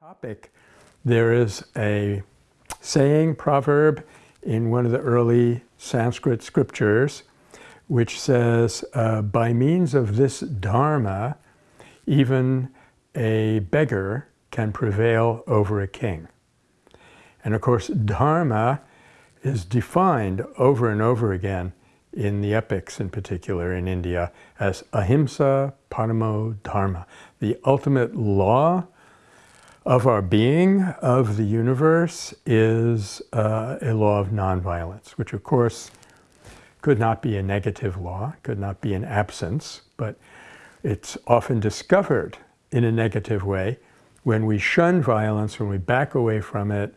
topic, there is a saying, proverb, in one of the early Sanskrit scriptures, which says, uh, by means of this dharma, even a beggar can prevail over a king. And of course, dharma is defined over and over again in the epics in particular in India as ahimsa paramo dharma, the ultimate law of our being, of the universe, is uh, a law of nonviolence, which of course could not be a negative law, could not be an absence, but it's often discovered in a negative way when we shun violence, when we back away from it,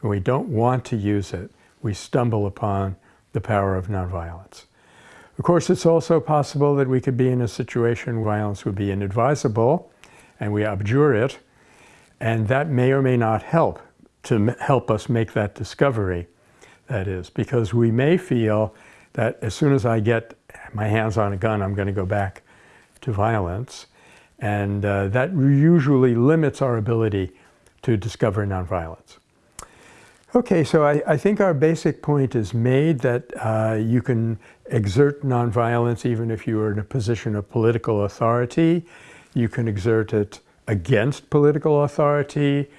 when we don't want to use it, we stumble upon the power of nonviolence. Of course, it's also possible that we could be in a situation where violence would be inadvisable and we abjure it, and that may or may not help to help us make that discovery, that is, because we may feel that as soon as I get my hands on a gun, I'm going to go back to violence. And uh, that usually limits our ability to discover nonviolence. Okay, so I, I, think our basic point is made that uh, you can exert nonviolence even if you are in a position of political authority. You can exert it against political authority,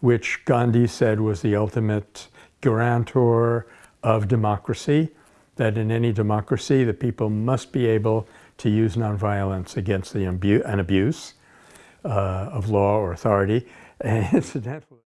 which Gandhi said was the ultimate guarantor of democracy, that in any democracy the people must be able to use nonviolence against the abu an abuse uh, of law or authority. And incidentally,